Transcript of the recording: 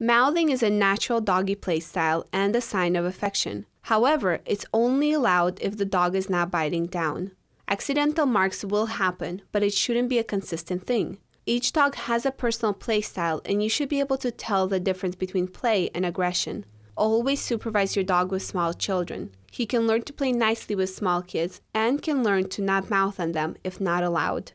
Mouthing is a natural doggy play style and a sign of affection. However, it's only allowed if the dog is not biting down. Accidental marks will happen, but it shouldn't be a consistent thing. Each dog has a personal play style, and you should be able to tell the difference between play and aggression. Always supervise your dog with small children. He can learn to play nicely with small kids and can learn to not mouth on them if not allowed.